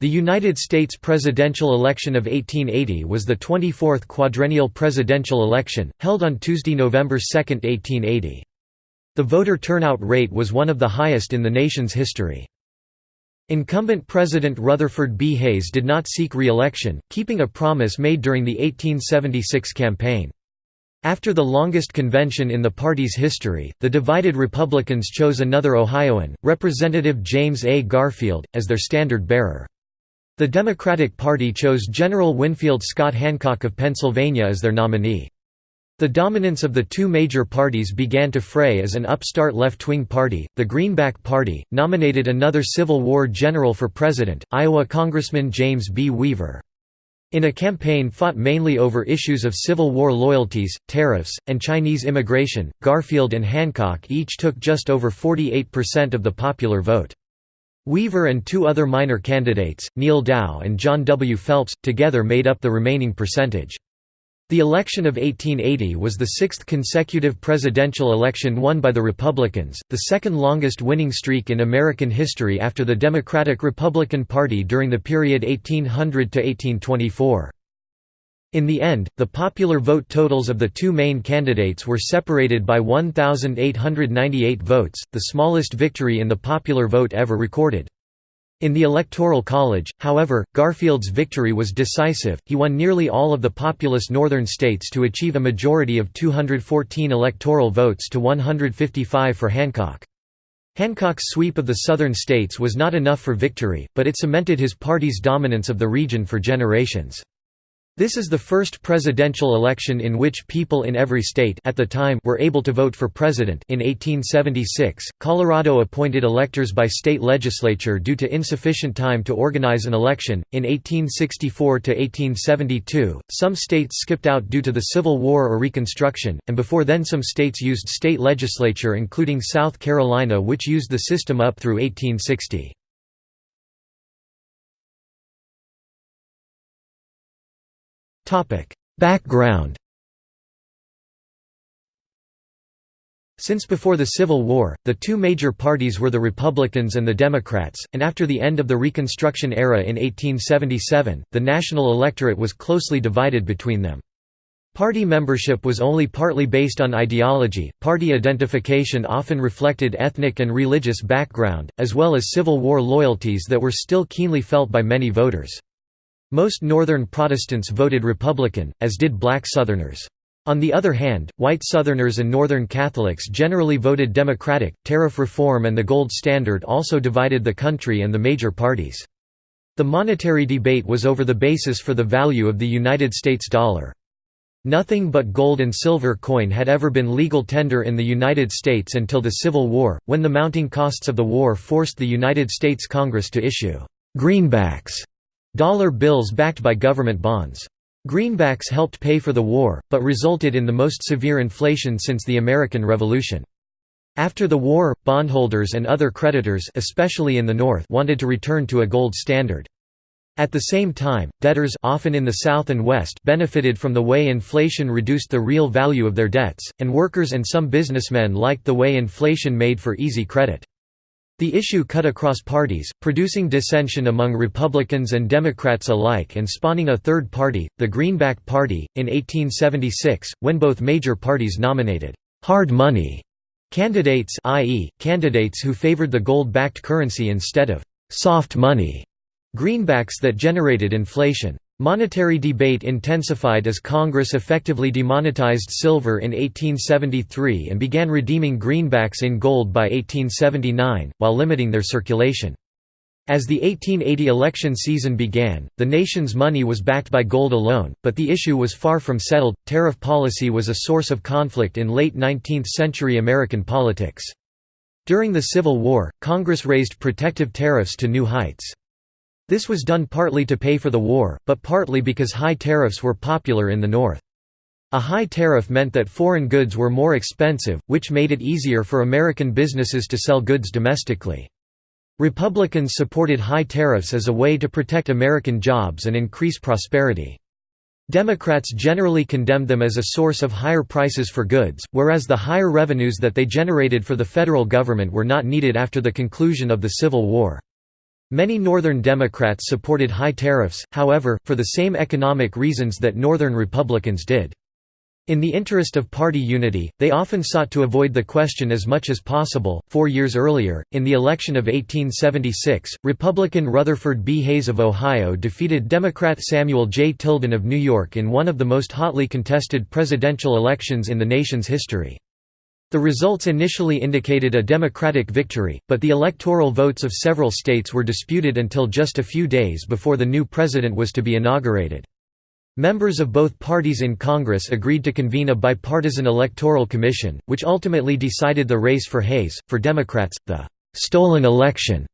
The United States presidential election of 1880 was the 24th quadrennial presidential election, held on Tuesday, November 2, 1880. The voter turnout rate was one of the highest in the nation's history. Incumbent President Rutherford B. Hayes did not seek re-election, keeping a promise made during the 1876 campaign. After the longest convention in the party's history, the divided Republicans chose another Ohioan, Representative James A. Garfield, as their standard-bearer. The Democratic Party chose General Winfield Scott Hancock of Pennsylvania as their nominee. The dominance of the two major parties began to fray as an upstart left-wing party, the Greenback Party, nominated another Civil War general for president, Iowa Congressman James B. Weaver. In a campaign fought mainly over issues of Civil War loyalties, tariffs, and Chinese immigration, Garfield and Hancock each took just over 48% of the popular vote. Weaver and two other minor candidates, Neal Dow and John W. Phelps, together made up the remaining percentage. The election of 1880 was the sixth consecutive presidential election won by the Republicans, the second longest winning streak in American history after the Democratic-Republican Party during the period 1800 to 1824. In the end, the popular vote totals of the two main candidates were separated by 1,898 votes, the smallest victory in the popular vote ever recorded. In the Electoral College, however, Garfield's victory was decisive, he won nearly all of the populous northern states to achieve a majority of 214 electoral votes to 155 for Hancock. Hancock's sweep of the southern states was not enough for victory, but it cemented his party's dominance of the region for generations. This is the first presidential election in which people in every state at the time were able to vote for president in 1876, Colorado appointed electors by state legislature due to insufficient time to organize an election. In 1864 to 1872, some states skipped out due to the Civil War or Reconstruction, and before then some states used state legislature including South Carolina which used the system up through 1860. Background Since before the Civil War, the two major parties were the Republicans and the Democrats, and after the end of the Reconstruction era in 1877, the national electorate was closely divided between them. Party membership was only partly based on ideology, party identification often reflected ethnic and religious background, as well as Civil War loyalties that were still keenly felt by many voters. Most Northern Protestants voted Republican, as did black Southerners. On the other hand, white Southerners and Northern Catholics generally voted Democratic. Tariff reform and the gold standard also divided the country and the major parties. The monetary debate was over the basis for the value of the United States dollar. Nothing but gold and silver coin had ever been legal tender in the United States until the Civil War, when the mounting costs of the war forced the United States Congress to issue «greenbacks» Dollar bills backed by government bonds. Greenbacks helped pay for the war, but resulted in the most severe inflation since the American Revolution. After the war, bondholders and other creditors especially in the North wanted to return to a gold standard. At the same time, debtors often in the South and West benefited from the way inflation reduced the real value of their debts, and workers and some businessmen liked the way inflation made for easy credit. The issue cut across parties, producing dissension among Republicans and Democrats alike and spawning a third party, the Greenback Party, in 1876, when both major parties nominated «hard money» candidates i.e., candidates who favored the gold-backed currency instead of «soft money» greenbacks that generated inflation. Monetary debate intensified as Congress effectively demonetized silver in 1873 and began redeeming greenbacks in gold by 1879, while limiting their circulation. As the 1880 election season began, the nation's money was backed by gold alone, but the issue was far from settled. Tariff policy was a source of conflict in late 19th century American politics. During the Civil War, Congress raised protective tariffs to new heights. This was done partly to pay for the war, but partly because high tariffs were popular in the North. A high tariff meant that foreign goods were more expensive, which made it easier for American businesses to sell goods domestically. Republicans supported high tariffs as a way to protect American jobs and increase prosperity. Democrats generally condemned them as a source of higher prices for goods, whereas the higher revenues that they generated for the federal government were not needed after the conclusion of the Civil War. Many Northern Democrats supported high tariffs, however, for the same economic reasons that Northern Republicans did. In the interest of party unity, they often sought to avoid the question as much as possible. Four years earlier, in the election of 1876, Republican Rutherford B. Hayes of Ohio defeated Democrat Samuel J. Tilden of New York in one of the most hotly contested presidential elections in the nation's history. The results initially indicated a Democratic victory, but the electoral votes of several states were disputed until just a few days before the new president was to be inaugurated. Members of both parties in Congress agreed to convene a bipartisan electoral commission, which ultimately decided the race for Hayes. For Democrats, the stolen election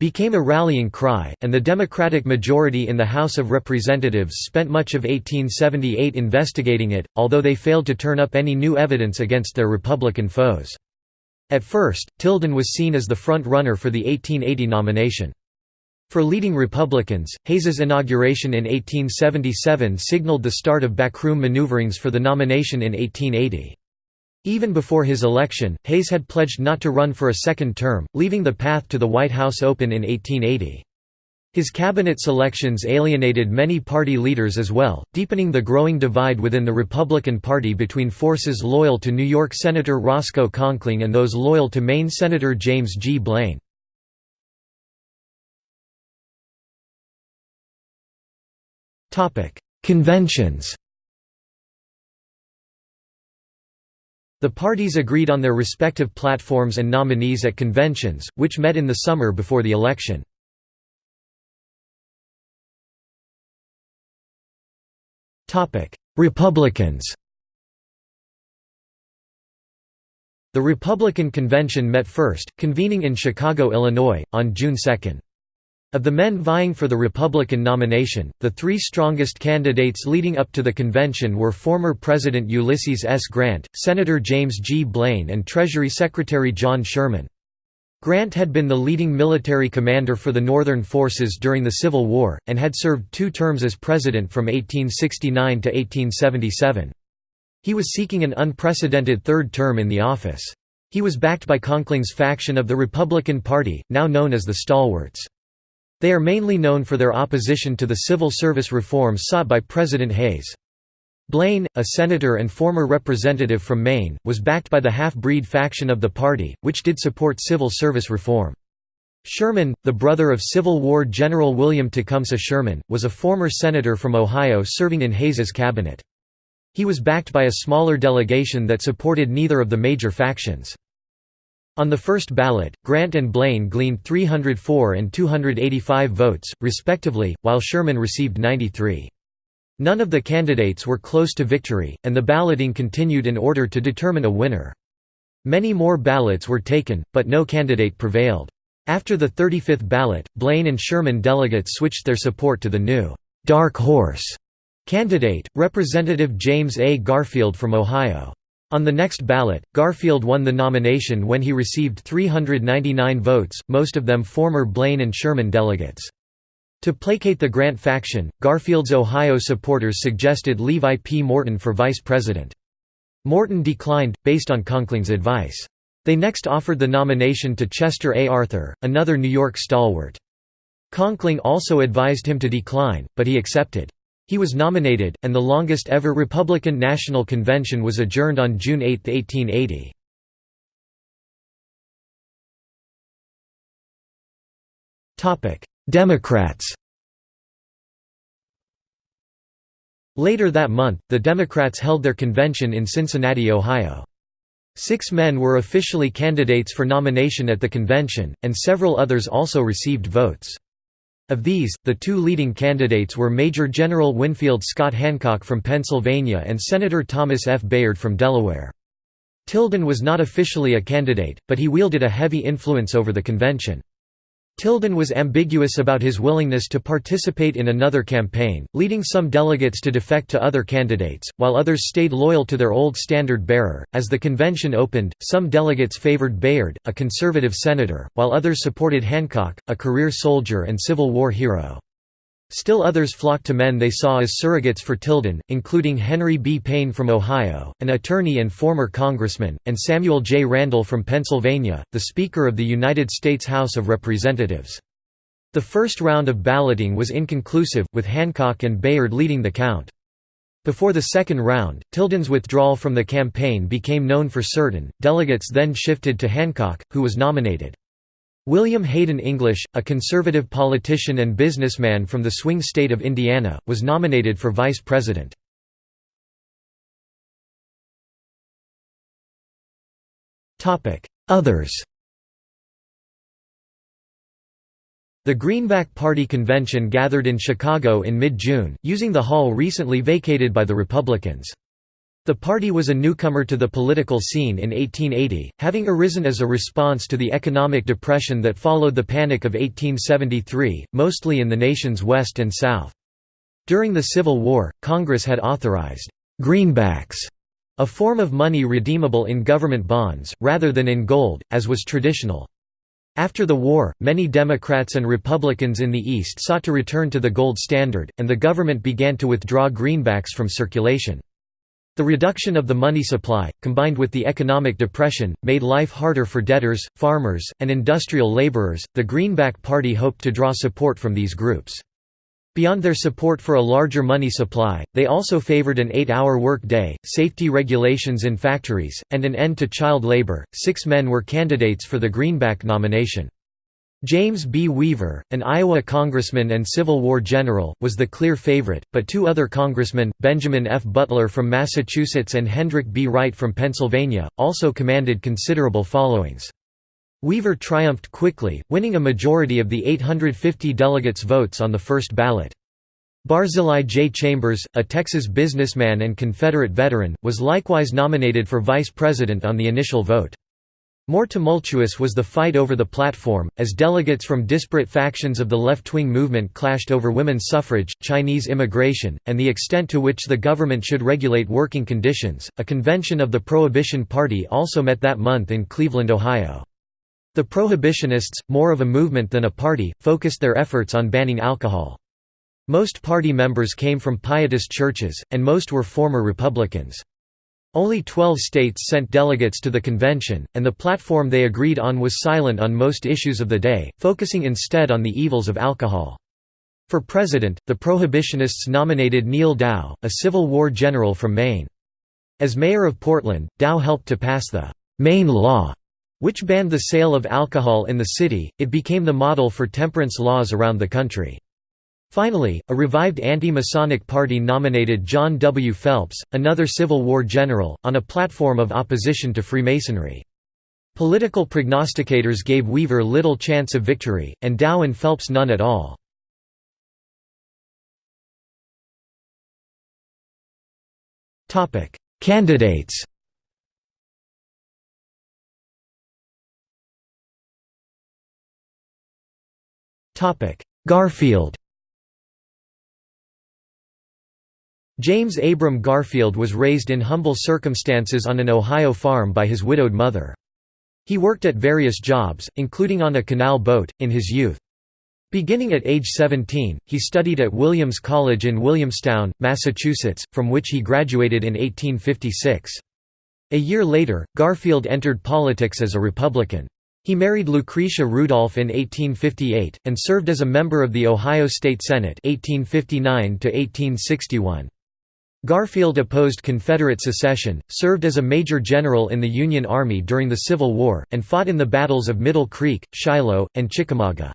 became a rallying cry, and the Democratic majority in the House of Representatives spent much of 1878 investigating it, although they failed to turn up any new evidence against their Republican foes. At first, Tilden was seen as the front-runner for the 1880 nomination. For leading Republicans, Hayes's inauguration in 1877 signaled the start of backroom maneuverings for the nomination in 1880. Even before his election, Hayes had pledged not to run for a second term, leaving the path to the White House open in 1880. His cabinet selections alienated many party leaders as well, deepening the growing divide within the Republican Party between forces loyal to New York Senator Roscoe Conkling and those loyal to Maine Senator James G. Blaine. Conventions The parties agreed on their respective platforms and nominees at conventions, which met in the summer before the election. Republicans The Republican convention met first, convening in Chicago, Illinois, on June 2. Of the men vying for the Republican nomination, the three strongest candidates leading up to the convention were former President Ulysses S. Grant, Senator James G. Blaine and Treasury Secretary John Sherman. Grant had been the leading military commander for the Northern forces during the Civil War, and had served two terms as president from 1869 to 1877. He was seeking an unprecedented third term in the office. He was backed by Conkling's faction of the Republican Party, now known as the Stalwarts. They are mainly known for their opposition to the civil service reforms sought by President Hayes. Blaine, a senator and former representative from Maine, was backed by the half-breed faction of the party, which did support civil service reform. Sherman, the brother of Civil War General William Tecumseh Sherman, was a former senator from Ohio serving in Hayes's cabinet. He was backed by a smaller delegation that supported neither of the major factions. On the first ballot, Grant and Blaine gleaned 304 and 285 votes, respectively, while Sherman received 93. None of the candidates were close to victory, and the balloting continued in order to determine a winner. Many more ballots were taken, but no candidate prevailed. After the 35th ballot, Blaine and Sherman delegates switched their support to the new «dark horse» candidate, Representative James A. Garfield from Ohio. On the next ballot, Garfield won the nomination when he received 399 votes, most of them former Blaine and Sherman delegates. To placate the Grant faction, Garfield's Ohio supporters suggested Levi P. Morton for vice president. Morton declined, based on Conkling's advice. They next offered the nomination to Chester A. Arthur, another New York stalwart. Conkling also advised him to decline, but he accepted. He was nominated, and the longest ever Republican National Convention was adjourned on June 8, 1880. Democrats Later that month, the Democrats held their convention in Cincinnati, Ohio. Six men were officially candidates for nomination at the convention, and several others also received votes. Of these, the two leading candidates were Major General Winfield Scott Hancock from Pennsylvania and Senator Thomas F. Bayard from Delaware. Tilden was not officially a candidate, but he wielded a heavy influence over the convention. Tilden was ambiguous about his willingness to participate in another campaign, leading some delegates to defect to other candidates, while others stayed loyal to their old standard bearer. As the convention opened, some delegates favored Bayard, a conservative senator, while others supported Hancock, a career soldier and Civil War hero. Still others flocked to men they saw as surrogates for Tilden, including Henry B. Payne from Ohio, an attorney and former congressman, and Samuel J. Randall from Pennsylvania, the Speaker of the United States House of Representatives. The first round of balloting was inconclusive, with Hancock and Bayard leading the count. Before the second round, Tilden's withdrawal from the campaign became known for certain. Delegates then shifted to Hancock, who was nominated. William Hayden English, a conservative politician and businessman from the swing state of Indiana, was nominated for vice president. Others The Greenback Party convention gathered in Chicago in mid-June, using the hall recently vacated by the Republicans. The party was a newcomer to the political scene in 1880, having arisen as a response to the economic depression that followed the Panic of 1873, mostly in the nation's West and South. During the Civil War, Congress had authorized «greenbacks», a form of money redeemable in government bonds, rather than in gold, as was traditional. After the war, many Democrats and Republicans in the East sought to return to the gold standard, and the government began to withdraw greenbacks from circulation. The reduction of the money supply, combined with the economic depression, made life harder for debtors, farmers, and industrial laborers. The Greenback Party hoped to draw support from these groups. Beyond their support for a larger money supply, they also favored an eight-hour work day, safety regulations in factories, and an end to child labor. Six men were candidates for the Greenback nomination. James B. Weaver, an Iowa congressman and Civil War general, was the clear favorite, but two other congressmen, Benjamin F. Butler from Massachusetts and Hendrick B. Wright from Pennsylvania, also commanded considerable followings. Weaver triumphed quickly, winning a majority of the 850 delegates' votes on the first ballot. Barzillai J. Chambers, a Texas businessman and Confederate veteran, was likewise nominated for vice president on the initial vote. More tumultuous was the fight over the platform, as delegates from disparate factions of the left-wing movement clashed over women's suffrage, Chinese immigration, and the extent to which the government should regulate working conditions. A convention of the Prohibition Party also met that month in Cleveland, Ohio. The Prohibitionists, more of a movement than a party, focused their efforts on banning alcohol. Most party members came from pietist churches, and most were former Republicans. Only 12 states sent delegates to the convention, and the platform they agreed on was silent on most issues of the day, focusing instead on the evils of alcohol. For president, the Prohibitionists nominated Neal Dow, a Civil War general from Maine. As mayor of Portland, Dow helped to pass the Maine Law, which banned the sale of alcohol in the city, it became the model for temperance laws around the country. Finally, a revived anti-Masonic party nominated John W. Phelps, another Civil War general, on a platform of opposition to Freemasonry. Political prognosticators gave Weaver little chance of victory, and Dow and Phelps none at all. Candidates Garfield James Abram Garfield was raised in humble circumstances on an Ohio farm by his widowed mother. He worked at various jobs, including on a canal boat, in his youth. Beginning at age 17, he studied at Williams College in Williamstown, Massachusetts, from which he graduated in 1856. A year later, Garfield entered politics as a Republican. He married Lucretia Rudolph in 1858, and served as a member of the Ohio State Senate 1859 Garfield opposed Confederate secession, served as a major general in the Union Army during the Civil War, and fought in the battles of Middle Creek, Shiloh, and Chickamauga.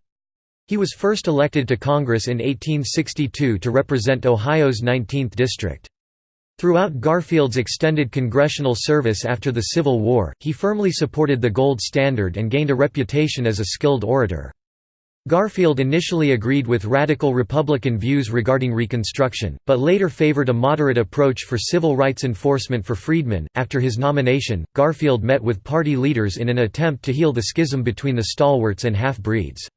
He was first elected to Congress in 1862 to represent Ohio's 19th district. Throughout Garfield's extended congressional service after the Civil War, he firmly supported the gold standard and gained a reputation as a skilled orator. Garfield initially agreed with radical Republican views regarding Reconstruction, but later favored a moderate approach for civil rights enforcement for freedmen. After his nomination, Garfield met with party leaders in an attempt to heal the schism between the stalwarts and half-breeds.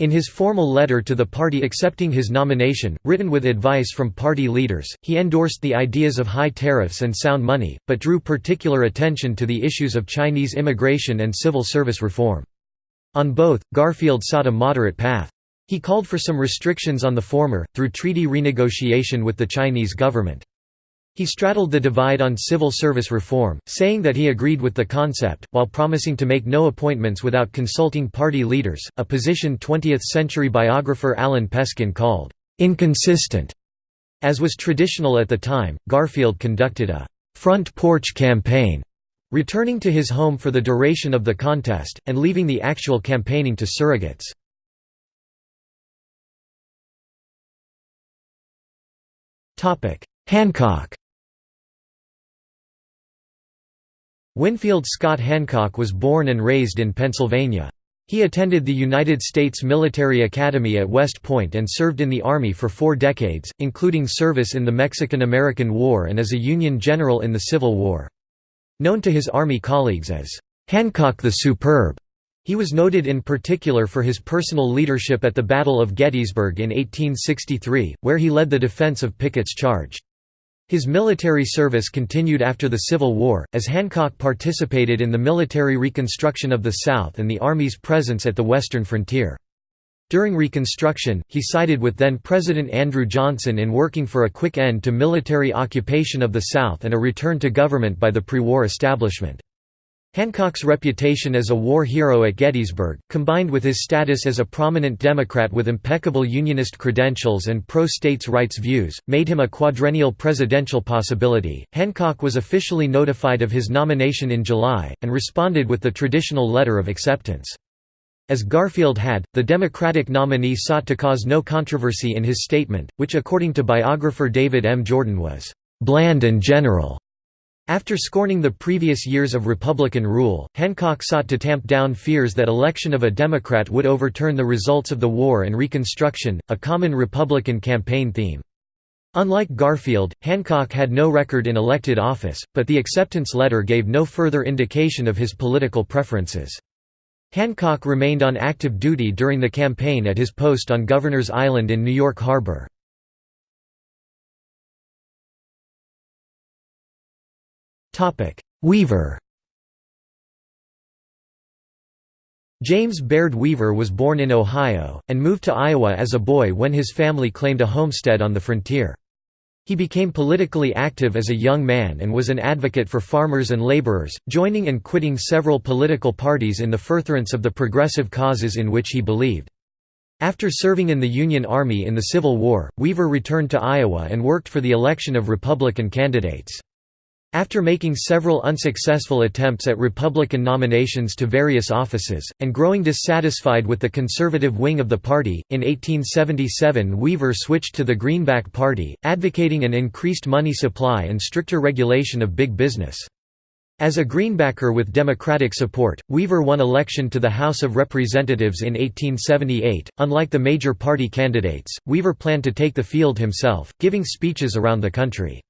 In his formal letter to the party accepting his nomination, written with advice from party leaders, he endorsed the ideas of high tariffs and sound money, but drew particular attention to the issues of Chinese immigration and civil service reform. On both, Garfield sought a moderate path. He called for some restrictions on the former, through treaty renegotiation with the Chinese government. He straddled the divide on civil service reform, saying that he agreed with the concept, while promising to make no appointments without consulting party leaders, a position 20th-century biographer Alan Peskin called, "...inconsistent." As was traditional at the time, Garfield conducted a «front porch campaign», returning to his home for the duration of the contest, and leaving the actual campaigning to surrogates. Hancock Winfield Scott Hancock was born and raised in Pennsylvania. He attended the United States Military Academy at West Point and served in the Army for four decades, including service in the Mexican–American War and as a Union general in the Civil War. Known to his Army colleagues as, "'Hancock the Superb'", he was noted in particular for his personal leadership at the Battle of Gettysburg in 1863, where he led the defense of Pickett's charge. His military service continued after the Civil War, as Hancock participated in the military reconstruction of the South and the Army's presence at the western frontier. During Reconstruction, he sided with then-President Andrew Johnson in working for a quick end to military occupation of the South and a return to government by the pre-war establishment. Hancock's reputation as a war hero at Gettysburg, combined with his status as a prominent Democrat with impeccable Unionist credentials and pro states' rights views, made him a quadrennial presidential possibility. Hancock was officially notified of his nomination in July, and responded with the traditional letter of acceptance. As Garfield had, the Democratic nominee sought to cause no controversy in his statement, which according to biographer David M. Jordan was bland and general. After scorning the previous years of Republican rule, Hancock sought to tamp down fears that election of a Democrat would overturn the results of the war and Reconstruction, a common Republican campaign theme. Unlike Garfield, Hancock had no record in elected office, but the acceptance letter gave no further indication of his political preferences. Hancock remained on active duty during the campaign at his post on Governor's Island in New York Harbor. Weaver James Baird Weaver was born in Ohio, and moved to Iowa as a boy when his family claimed a homestead on the frontier. He became politically active as a young man and was an advocate for farmers and laborers, joining and quitting several political parties in the furtherance of the progressive causes in which he believed. After serving in the Union Army in the Civil War, Weaver returned to Iowa and worked for the election of Republican candidates. After making several unsuccessful attempts at Republican nominations to various offices, and growing dissatisfied with the conservative wing of the party, in 1877 Weaver switched to the Greenback Party, advocating an increased money supply and stricter regulation of big business. As a Greenbacker with Democratic support, Weaver won election to the House of Representatives in 1878. Unlike the major party candidates, Weaver planned to take the field himself, giving speeches around the country.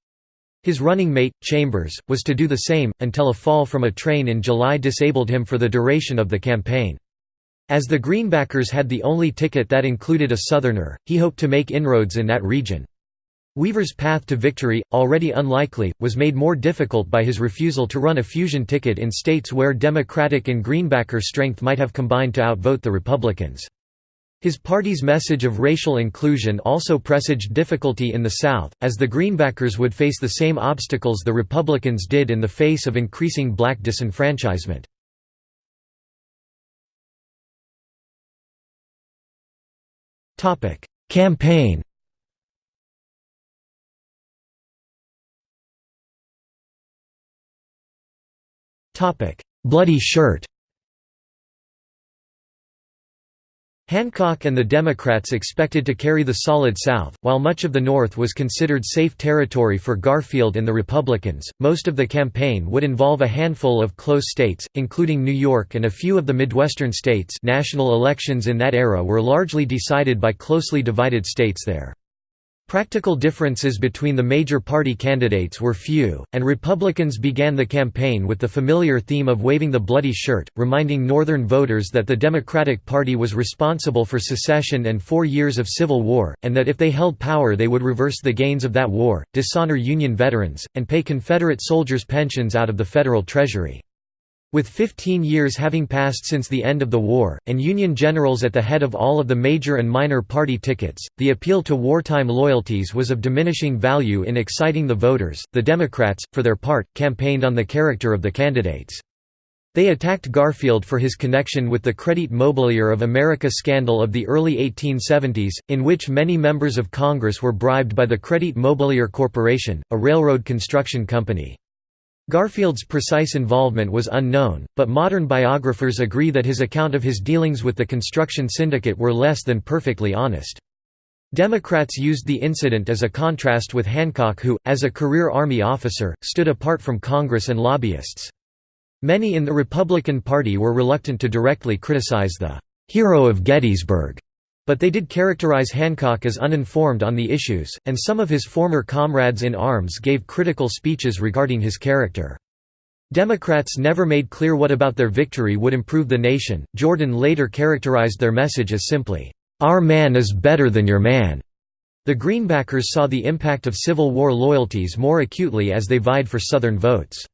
His running mate, Chambers, was to do the same, until a fall from a train in July disabled him for the duration of the campaign. As the Greenbackers had the only ticket that included a Southerner, he hoped to make inroads in that region. Weaver's path to victory, already unlikely, was made more difficult by his refusal to run a fusion ticket in states where Democratic and Greenbacker strength might have combined to outvote the Republicans. His party's message of racial inclusion also presaged difficulty in the South, as the Greenbackers would face the same obstacles the Republicans did in the face of increasing black disenfranchisement. Campaign Bloody shirt Hancock and the Democrats expected to carry the solid South, while much of the North was considered safe territory for Garfield and the Republicans. Most of the campaign would involve a handful of close states, including New York and a few of the Midwestern states. National elections in that era were largely decided by closely divided states there. Practical differences between the major party candidates were few, and Republicans began the campaign with the familiar theme of waving the bloody shirt, reminding Northern voters that the Democratic Party was responsible for secession and four years of Civil War, and that if they held power they would reverse the gains of that war, dishonor Union veterans, and pay Confederate soldiers' pensions out of the federal treasury. With 15 years having passed since the end of the war, and Union generals at the head of all of the major and minor party tickets, the appeal to wartime loyalties was of diminishing value in exciting the voters. The Democrats, for their part, campaigned on the character of the candidates. They attacked Garfield for his connection with the Crédit Mobilier of America scandal of the early 1870s, in which many members of Congress were bribed by the Crédit Mobilier Corporation, a railroad construction company. Garfield's precise involvement was unknown, but modern biographers agree that his account of his dealings with the construction syndicate were less than perfectly honest. Democrats used the incident as a contrast with Hancock who, as a career Army officer, stood apart from Congress and lobbyists. Many in the Republican Party were reluctant to directly criticize the «hero of Gettysburg», but they did characterize Hancock as uninformed on the issues, and some of his former comrades in arms gave critical speeches regarding his character. Democrats never made clear what about their victory would improve the nation. Jordan later characterized their message as simply, Our man is better than your man. The Greenbackers saw the impact of Civil War loyalties more acutely as they vied for Southern votes.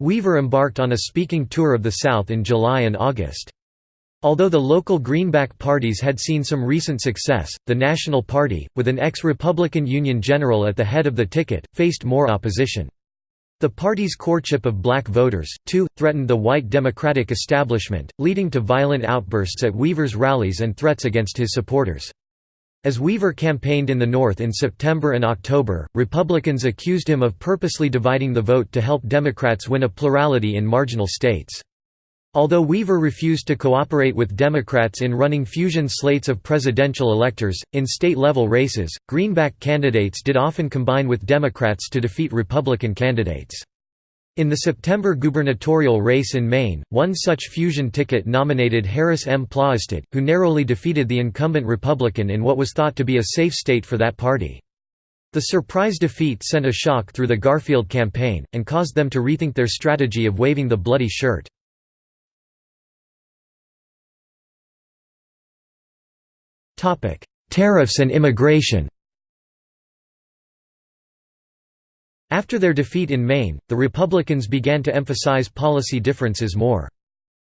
Weaver embarked on a speaking tour of the South in July and August. Although the local Greenback parties had seen some recent success, the National Party, with an ex-Republican Union general at the head of the ticket, faced more opposition. The party's courtship of black voters, too, threatened the white Democratic establishment, leading to violent outbursts at Weaver's rallies and threats against his supporters. As Weaver campaigned in the North in September and October, Republicans accused him of purposely dividing the vote to help Democrats win a plurality in marginal states. Although Weaver refused to cooperate with Democrats in running fusion slates of presidential electors, in state-level races, Greenback candidates did often combine with Democrats to defeat Republican candidates. In the September gubernatorial race in Maine, one such fusion ticket nominated Harris M. Plaisted, who narrowly defeated the incumbent Republican in what was thought to be a safe state for that party. The surprise defeat sent a shock through the Garfield campaign, and caused them to rethink their strategy of waving the bloody shirt. Tariffs and immigration After their defeat in Maine, the Republicans began to emphasize policy differences more.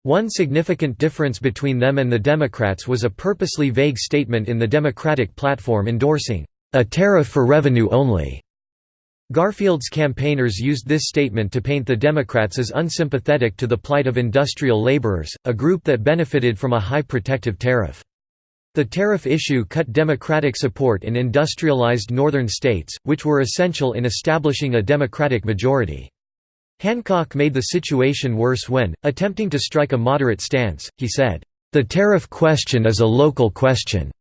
One significant difference between them and the Democrats was a purposely vague statement in the Democratic platform endorsing, "...a tariff for revenue only." Garfield's campaigners used this statement to paint the Democrats as unsympathetic to the plight of industrial laborers, a group that benefited from a high protective tariff. The tariff issue cut Democratic support in industrialized northern states, which were essential in establishing a Democratic majority. Hancock made the situation worse when, attempting to strike a moderate stance, he said, "...the tariff question is a local question."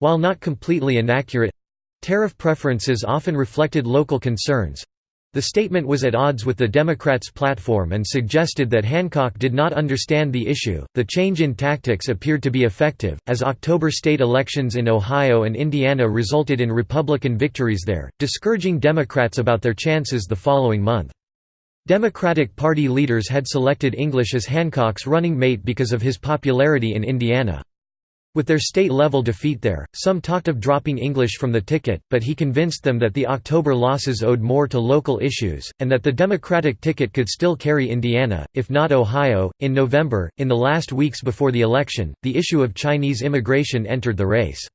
While not completely inaccurate—tariff preferences often reflected local concerns, the statement was at odds with the Democrats' platform and suggested that Hancock did not understand the issue. The change in tactics appeared to be effective, as October state elections in Ohio and Indiana resulted in Republican victories there, discouraging Democrats about their chances the following month. Democratic Party leaders had selected English as Hancock's running mate because of his popularity in Indiana. With their state-level defeat there, some talked of dropping English from the ticket, but he convinced them that the October losses owed more to local issues, and that the Democratic ticket could still carry Indiana, if not Ohio. In November, in the last weeks before the election, the issue of Chinese immigration entered the race.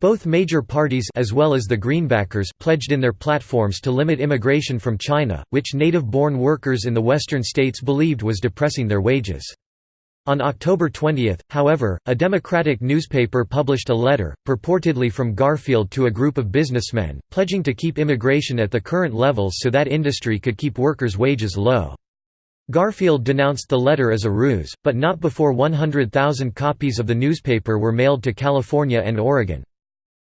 Both major parties as well as the Greenbackers pledged in their platforms to limit immigration from China, which native-born workers in the western states believed was depressing their wages. On October 20, however, a Democratic newspaper published a letter, purportedly from Garfield to a group of businessmen, pledging to keep immigration at the current levels so that industry could keep workers' wages low. Garfield denounced the letter as a ruse, but not before 100,000 copies of the newspaper were mailed to California and Oregon.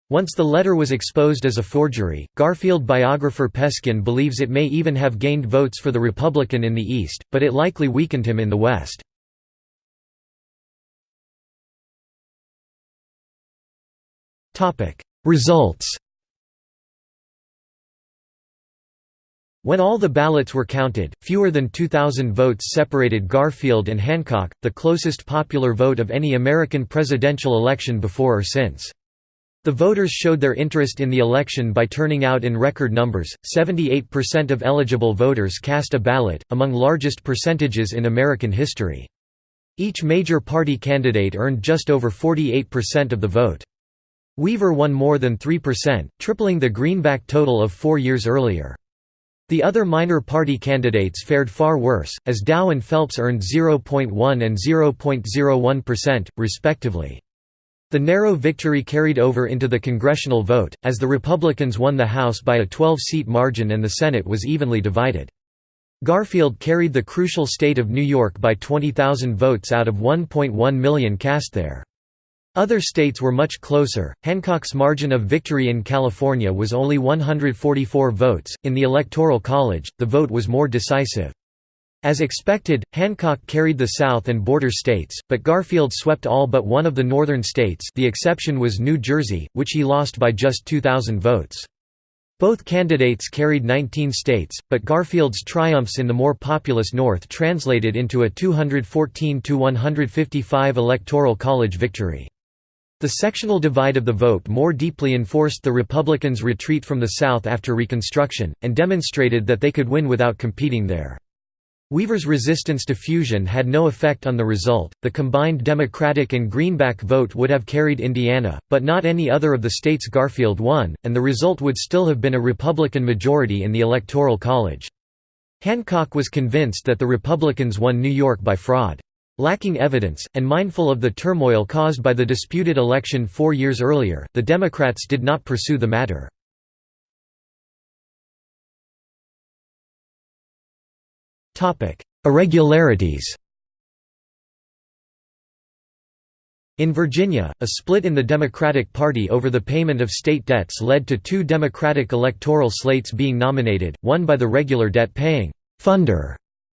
Once the letter was exposed as a forgery, Garfield biographer Peskin believes it may even have gained votes for the Republican in the East, but it likely weakened him in the West. Results When all the ballots were counted, fewer than 2,000 votes separated Garfield and Hancock, the closest popular vote of any American presidential election before or since. The voters showed their interest in the election by turning out in record numbers. 78% of eligible voters cast a ballot, among largest percentages in American history. Each major party candidate earned just over 48% of the vote. Weaver won more than 3%, tripling the greenback total of four years earlier. The other minor party candidates fared far worse, as Dow and Phelps earned 0.1 and 0.01%, respectively. The narrow victory carried over into the congressional vote, as the Republicans won the House by a 12-seat margin and the Senate was evenly divided. Garfield carried the crucial state of New York by 20,000 votes out of 1.1 million cast there. Other states were much closer. Hancock's margin of victory in California was only 144 votes. In the Electoral College, the vote was more decisive. As expected, Hancock carried the South and border states, but Garfield swept all but one of the northern states the exception was New Jersey, which he lost by just 2,000 votes. Both candidates carried 19 states, but Garfield's triumphs in the more populous North translated into a 214–155 Electoral College victory. The sectional divide of the vote more deeply enforced the Republicans' retreat from the South after Reconstruction, and demonstrated that they could win without competing there. Weaver's resistance to fusion had no effect on the result. The combined Democratic and Greenback vote would have carried Indiana, but not any other of the states Garfield won, and the result would still have been a Republican majority in the Electoral College. Hancock was convinced that the Republicans won New York by fraud. Lacking evidence, and mindful of the turmoil caused by the disputed election four years earlier, the Democrats did not pursue the matter. Irregularities In Virginia, a split in the Democratic Party over the payment of state debts led to two Democratic electoral slates being nominated, one by the regular debt-paying funder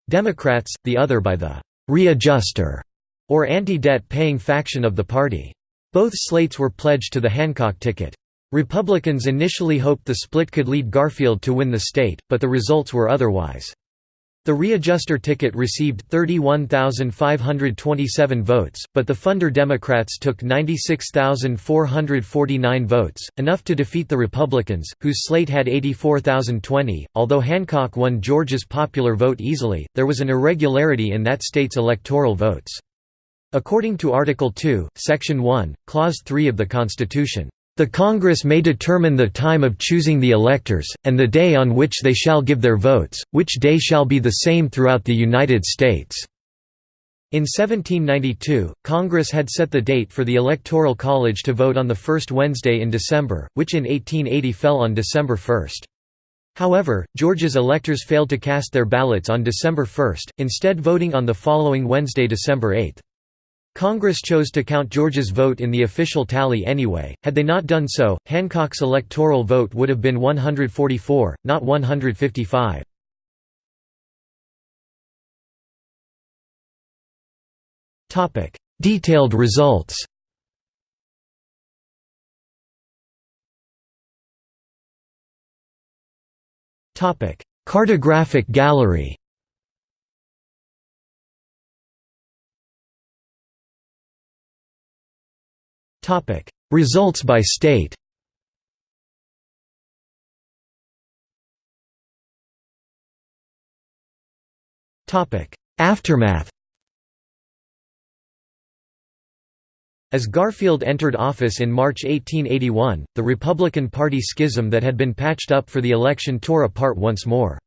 Democrats, the other by the readjuster or anti-debt paying faction of the party. Both slates were pledged to the Hancock ticket. Republicans initially hoped the split could lead Garfield to win the state, but the results were otherwise. The readjuster ticket received 31,527 votes, but the funder Democrats took 96,449 votes, enough to defeat the Republicans, whose slate had 84,020. Although Hancock won Georgia's popular vote easily, there was an irregularity in that state's electoral votes. According to Article 2, Section 1, Clause 3 of the Constitution, the Congress may determine the time of choosing the electors, and the day on which they shall give their votes, which day shall be the same throughout the United States." In 1792, Congress had set the date for the Electoral College to vote on the first Wednesday in December, which in 1880 fell on December 1. However, Georgia's electors failed to cast their ballots on December 1, instead voting on the following Wednesday December 8. Congress chose to count Georgia's vote in the official tally anyway, had they not done so, Hancock's electoral vote would have been 144, not 155. Detailed results. Cartographic gallery Results by state Aftermath As Garfield entered office in March 1881, the Republican Party schism that had been patched up for the election tore apart once more.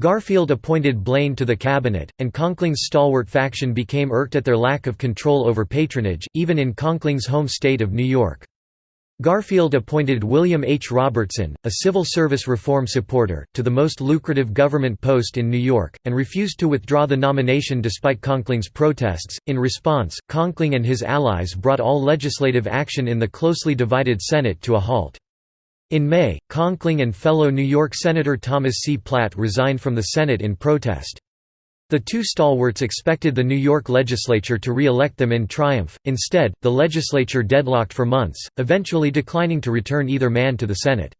Garfield appointed Blaine to the cabinet, and Conkling's stalwart faction became irked at their lack of control over patronage, even in Conkling's home state of New York. Garfield appointed William H. Robertson, a civil service reform supporter, to the most lucrative government post in New York, and refused to withdraw the nomination despite Conkling's protests. In response, Conkling and his allies brought all legislative action in the closely divided Senate to a halt. In May, Conkling and fellow New York Senator Thomas C. Platt resigned from the Senate in protest. The two stalwarts expected the New York legislature to re-elect them in triumph, instead, the legislature deadlocked for months, eventually declining to return either man to the Senate.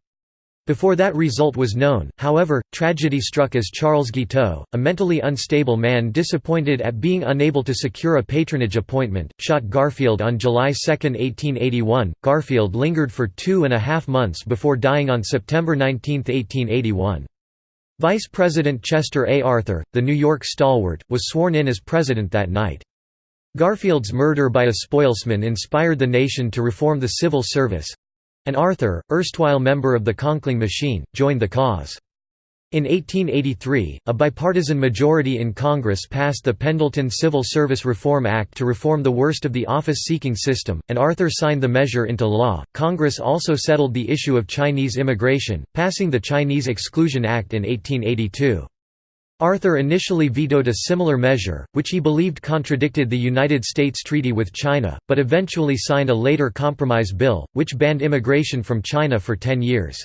Before that result was known, however, tragedy struck as Charles Guiteau, a mentally unstable man disappointed at being unable to secure a patronage appointment, shot Garfield on July 2, 1881. Garfield lingered for two and a half months before dying on September 19, 1881. Vice President Chester A. Arthur, the New York stalwart, was sworn in as president that night. Garfield's murder by a spoilsman inspired the nation to reform the civil service, and Arthur, erstwhile member of the Conkling Machine, joined the cause. In 1883, a bipartisan majority in Congress passed the Pendleton Civil Service Reform Act to reform the worst of the office-seeking system, and Arthur signed the measure into law. Congress also settled the issue of Chinese immigration, passing the Chinese Exclusion Act in 1882. Arthur initially vetoed a similar measure, which he believed contradicted the United States treaty with China, but eventually signed a later compromise bill, which banned immigration from China for ten years.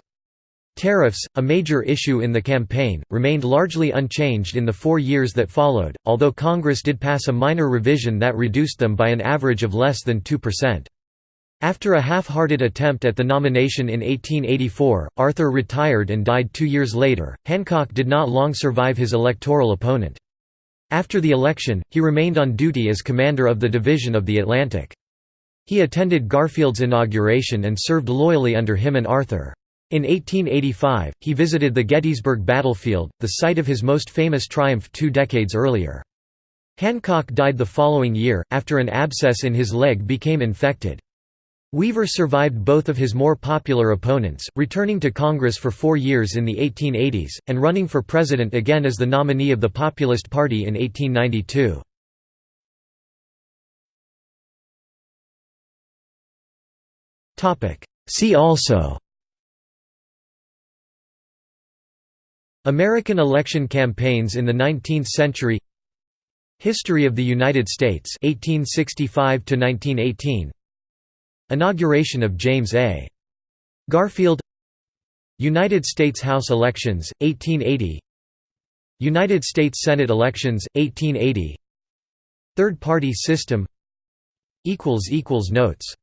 Tariffs, a major issue in the campaign, remained largely unchanged in the four years that followed, although Congress did pass a minor revision that reduced them by an average of less than 2%. After a half-hearted attempt at the nomination in 1884, Arthur retired and died two years later. Hancock did not long survive his electoral opponent. After the election, he remained on duty as commander of the Division of the Atlantic. He attended Garfield's inauguration and served loyally under him and Arthur. In 1885, he visited the Gettysburg battlefield, the site of his most famous triumph two decades earlier. Hancock died the following year, after an abscess in his leg became infected. Weaver survived both of his more popular opponents, returning to Congress for four years in the 1880s, and running for president again as the nominee of the Populist Party in 1892. See also American election campaigns in the 19th century History of the United States 1865 to 1918 Inauguration of James A. Garfield United States House elections, 1880 United States Senate elections, 1880 Third-party system Notes